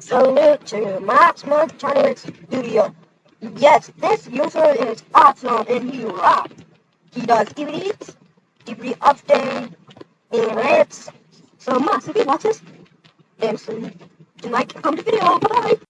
Salute to Max Montanovic Studio. Yes, this user is awesome and he rocks. He does DVDs, DVD update, and rants. So Max, if you watch this, then so you like, comment the video. Bye.